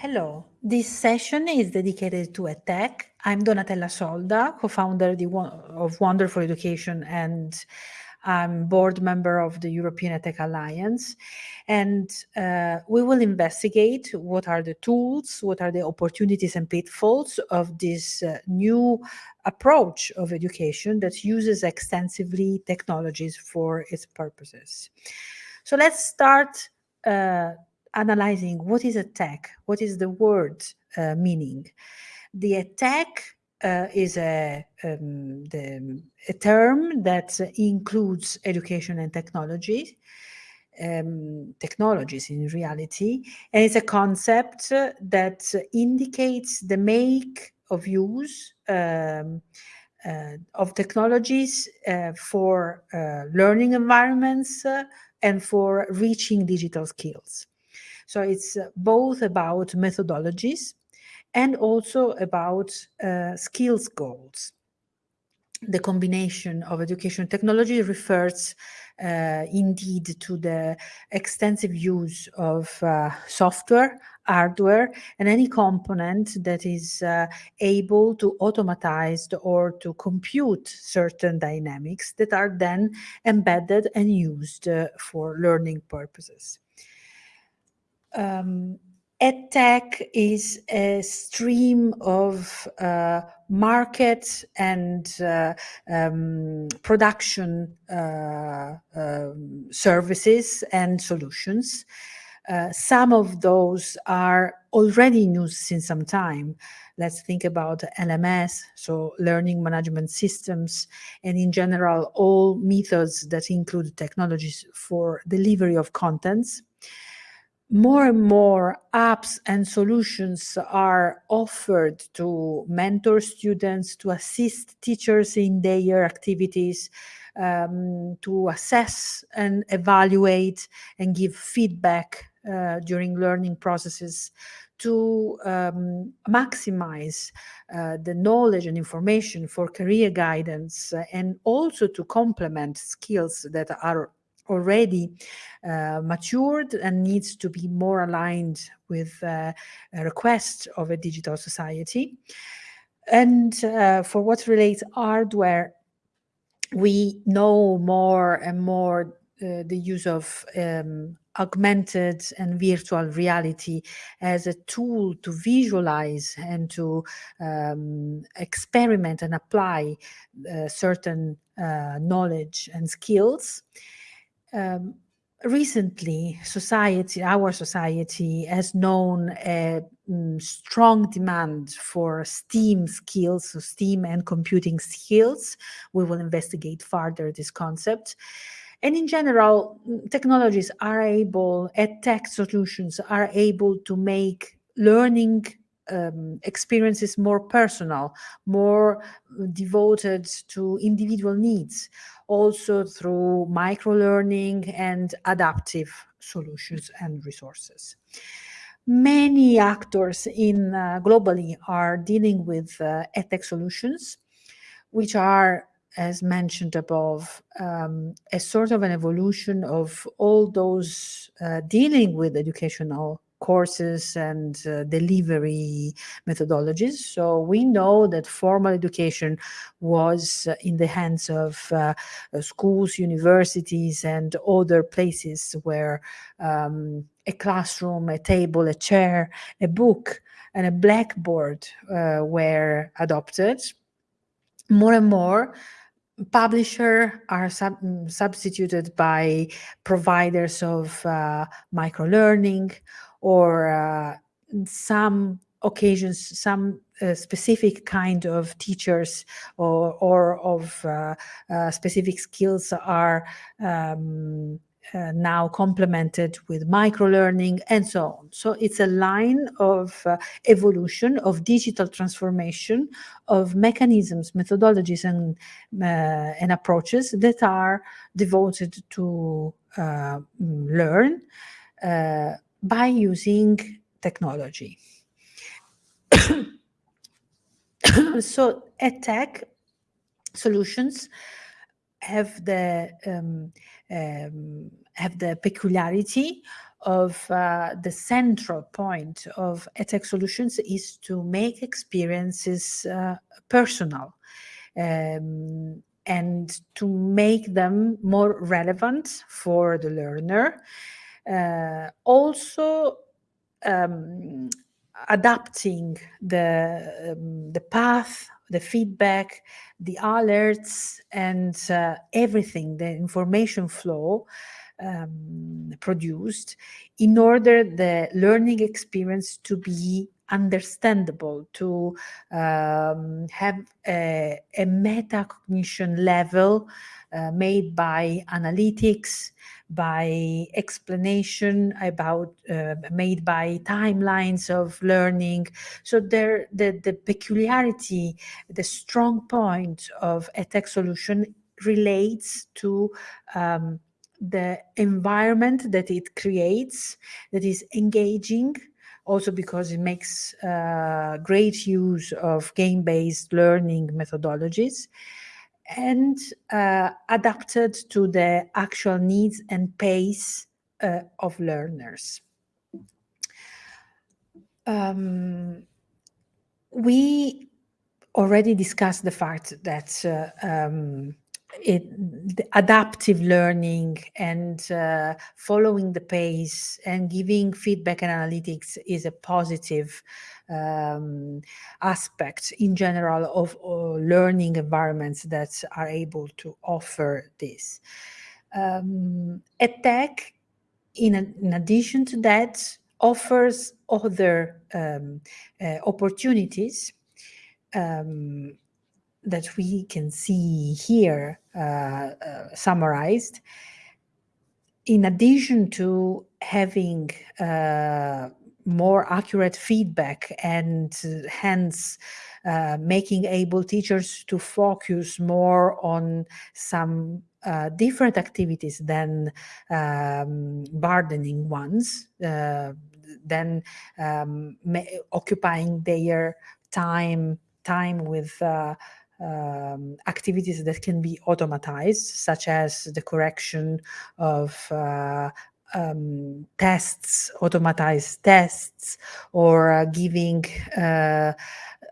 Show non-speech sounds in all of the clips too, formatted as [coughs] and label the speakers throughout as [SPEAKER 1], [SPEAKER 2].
[SPEAKER 1] Hello, this session is dedicated to EdTech. I'm Donatella Solda, co-founder of Wonderful Education and I'm board member of the European EdTech Alliance. And uh, we will investigate what are the tools, what are the opportunities and pitfalls of this uh, new approach of education that uses extensively technologies for its purposes. So let's start uh, analyzing what is EdTech, what is the word uh, meaning. The EdTech uh, is a, um, the, a term that includes education and technology, um, technologies in reality, and it's a concept that indicates the make of use um, uh, of technologies uh, for uh, learning environments uh, and for reaching digital skills. So it's uh, both about methodologies and also about uh, skills goals. The combination of education technology refers uh, indeed to the extensive use of uh, software, hardware, and any component that is uh, able to automatize or to compute certain dynamics that are then embedded and used uh, for learning purposes um, EdTech is a stream of uh, market and uh, um, production uh, um, services and solutions. Uh, some of those are already in use since some time. Let's think about LMS, so learning management systems, and in general, all methods that include technologies for delivery of contents more and more apps and solutions are offered to mentor students, to assist teachers in their activities, um, to assess and evaluate and give feedback uh, during learning processes to um, maximize uh, the knowledge and information for career guidance uh, and also to complement skills that are already uh, matured and needs to be more aligned with uh, requests of a digital society. And uh, for what relates hardware, we know more and more uh, the use of um, augmented and virtual reality as a tool to visualize and to um, experiment and apply uh, certain uh, knowledge and skills um, recently society our society has known a mm, strong demand for steam skills so steam and computing skills. We will investigate further this concept. And in general mm, technologies are able EdTech solutions are able to make learning um, experiences more personal more devoted to individual needs also through micro-learning and adaptive solutions and resources. Many actors in uh, globally are dealing with uh, EdTech solutions, which are, as mentioned above, um, a sort of an evolution of all those uh, dealing with educational courses and uh, delivery methodologies. So we know that formal education was uh, in the hands of uh, uh, schools, universities, and other places where um, a classroom, a table, a chair, a book, and a blackboard uh, were adopted. More and more, publisher are sub substituted by providers of uh, micro-learning or uh, some occasions some uh, specific kind of teachers or, or of uh, uh, specific skills are um, uh, now complemented with micro-learning and so on. So it's a line of uh, evolution, of digital transformation, of mechanisms, methodologies, and, uh, and approaches that are devoted to learn by using technology. [coughs] so EdTech solutions have the um, um, have the peculiarity of uh, the central point of EdTech solutions is to make experiences uh, personal um, and to make them more relevant for the learner. Uh, also um, adapting the, um, the path, the feedback, the alerts, and uh, everything, the information flow um, produced in order the learning experience to be understandable, to um, have a, a metacognition level uh, made by analytics, by explanation about uh, made by timelines of learning. So there, the, the peculiarity, the strong point of EdTech solution relates to um, the environment that it creates that is engaging also because it makes uh, great use of game-based learning methodologies and uh, adapted to the actual needs and pace uh, of learners. Um, we already discussed the fact that uh, um, it, adaptive learning and uh, following the pace and giving feedback and analytics is a positive um, aspect in general of uh, learning environments that are able to offer this. Um, EdTech, in, in addition to that, offers other um, uh, opportunities um, that we can see here uh, uh, summarized, in addition to having uh, more accurate feedback and uh, hence uh, making able teachers to focus more on some uh, different activities than um, burdening ones, than um, occupying their time time with uh, um, activities that can be automatized, such as the correction of uh, um, tests, automatized tests, or uh, giving uh,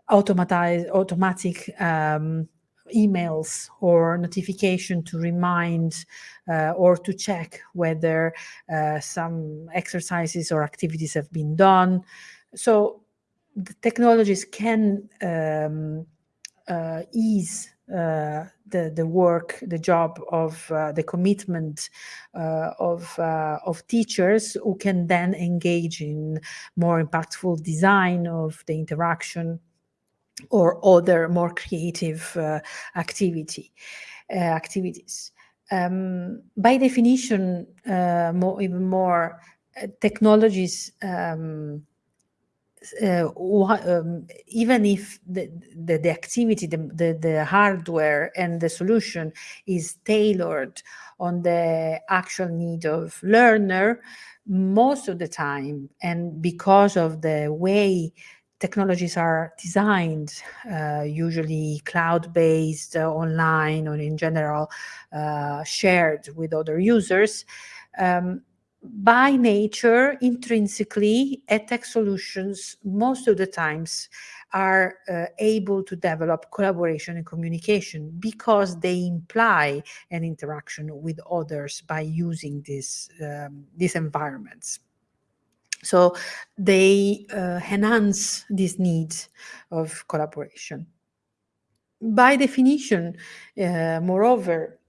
[SPEAKER 1] automatized, automatic um, emails or notification to remind uh, or to check whether uh, some exercises or activities have been done. So the technologies can um, uh, ease uh, the the work, the job of uh, the commitment uh, of uh, of teachers who can then engage in more impactful design of the interaction or other more creative uh, activity activities. Um, by definition, more even more technologies. Um, uh, um, even if the, the, the activity, the, the, the, hardware and the solution is tailored on the actual need of learner, most of the time, and because of the way technologies are designed, uh, usually cloud-based, uh, online, or in general uh, shared with other users, um, by nature, intrinsically, EdTech solutions, most of the times, are uh, able to develop collaboration and communication because they imply an interaction with others by using this, um, these environments. So they uh, enhance this need of collaboration. By definition, uh, moreover,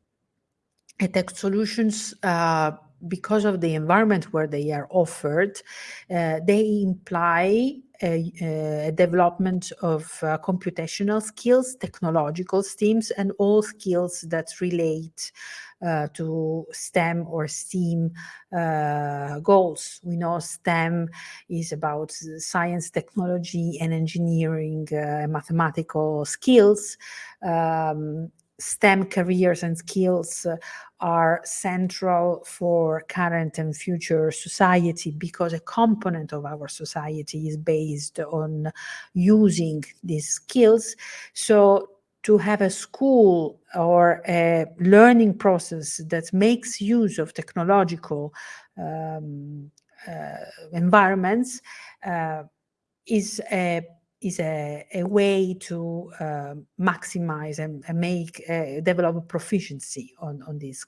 [SPEAKER 1] EdTech solutions uh, because of the environment where they are offered, uh, they imply a, a development of uh, computational skills, technological STEAMs, and all skills that relate uh, to STEM or STEAM uh, goals. We know STEM is about science, technology, and engineering, uh, mathematical skills. Um, STEM careers and skills uh, are central for current and future society because a component of our society is based on using these skills. So to have a school or a learning process that makes use of technological um, uh, environments uh, is a is a, a way to uh, maximize and, and make uh, develop proficiency on on these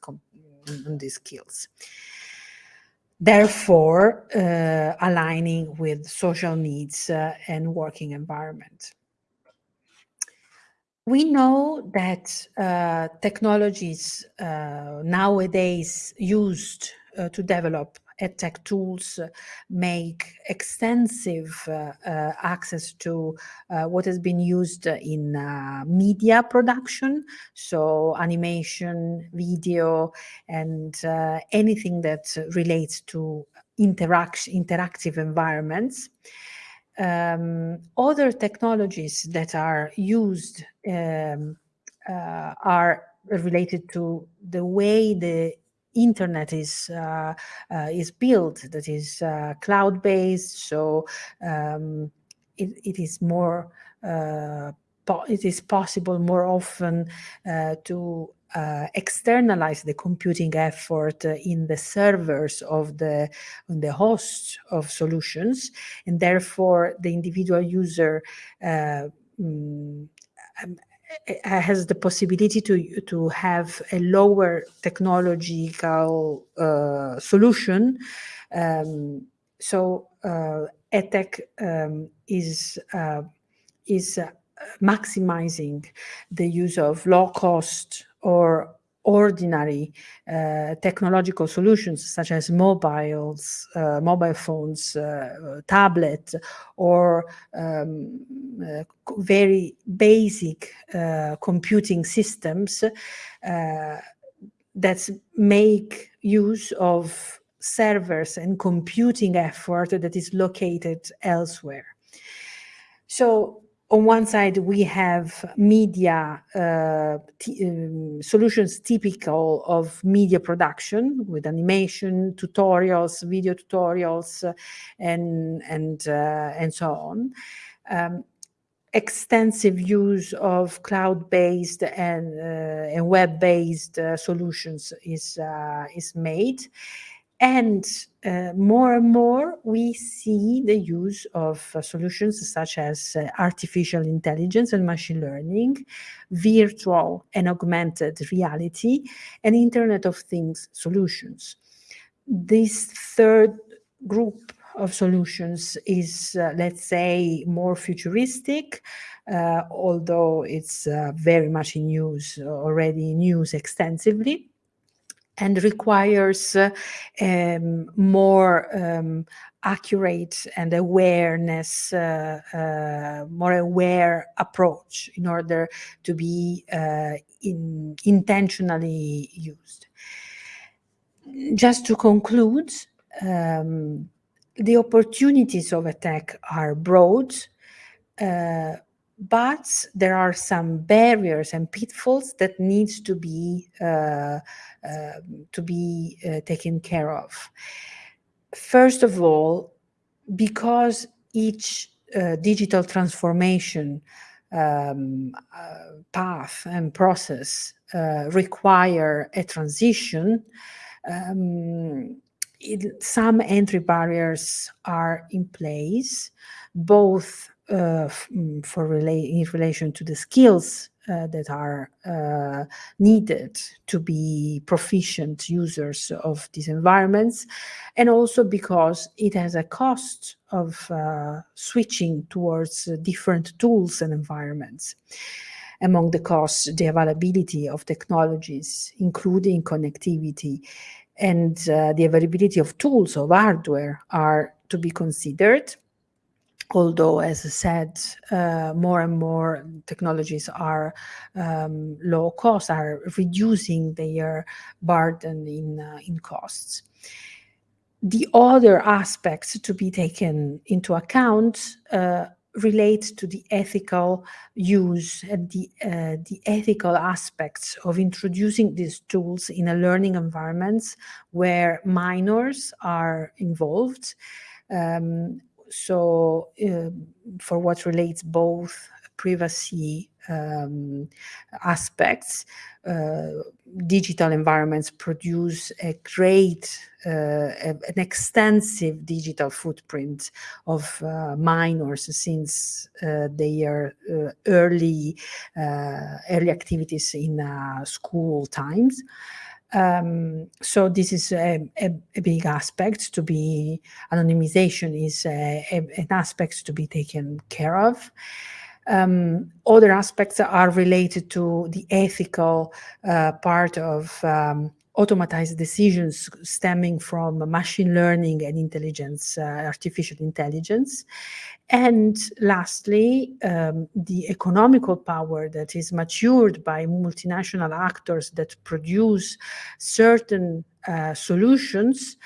[SPEAKER 1] on these skills. Therefore uh, aligning with social needs uh, and working environment. We know that uh, technologies uh, nowadays used to develop EdTech tools make extensive uh, uh, access to uh, what has been used in media production, so animation, video, and anything that relates to interaction, interactive environments. Um, other technologies that are used um, uh, are related to the way the internet is uh, uh, is built that is uh, cloud based so um, it, it is more uh, it is possible more often uh, to uh, externalize the computing effort in the servers of the on the hosts of solutions and therefore the individual user mm, has the possibility to to have a lower technological uh, solution. Um, so uh, um, is uh, is uh, maximizing the use of low cost or ordinary uh, technological solutions such as mobiles, uh, mobile phones, uh, tablet, or um, uh, very basic uh, computing systems uh, that make use of servers and computing effort that is located elsewhere. So on one side, we have media uh, um, solutions typical of media production with animation, tutorials, video tutorials, uh, and and uh, and so on. Um, extensive use of cloud-based and uh, and web-based uh, solutions is is made and uh, more and more, we see the use of uh, solutions such as uh, artificial intelligence and machine learning, virtual and augmented reality, and Internet of Things solutions. This third group of solutions is, uh, let's say, more futuristic, uh, although it's uh, very much in use, already in use extensively and requires uh, um, more um, accurate and awareness, uh, uh, more aware approach in order to be uh, in intentionally used. Just to conclude, um, the opportunities of EdTech are broad, uh, but there are some barriers and pitfalls that needs to be uh, uh, to be uh, taken care of. First of all, because each uh, digital transformation um, uh, path and process uh, require a transition, um, it, some entry barriers are in place, both for rela in relation to the skills uh, that are uh, needed to be proficient users of these environments, and also because it has a cost of uh, switching towards different tools and environments. Among the costs, the availability of technologies, including connectivity, and uh, the availability of tools of hardware are to be considered although, as I said, uh, more and more technologies are um, low cost, are reducing their burden in, uh, in costs. The other aspects to be taken into account uh, relate to the ethical use and the, uh, the ethical aspects of introducing these tools in a learning environments where minors are involved um, so uh, for what relates both privacy um, aspects. Uh, digital environments produce a great, uh, an extensive digital footprint of uh, minors since uh, their uh, early, uh, early activities in school times. Um, so this is a, a, a, big aspect to be, anonymization is a, an aspect to be taken care of. Um, other aspects are related to the ethical uh, part of um, automatized decisions stemming from machine learning and intelligence, uh, artificial intelligence. And lastly, um, the economical power that is matured by multinational actors that produce certain uh, solutions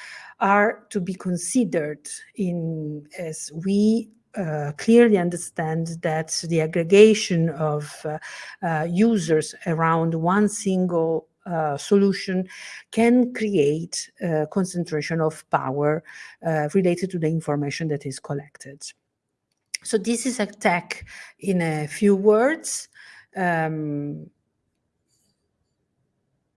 [SPEAKER 1] are to be considered in as we uh, clearly understand that the aggregation of uh, uh, users around one single uh, solution can create a concentration of power uh, related to the information that is collected. So this is EdTech in a few words. Um,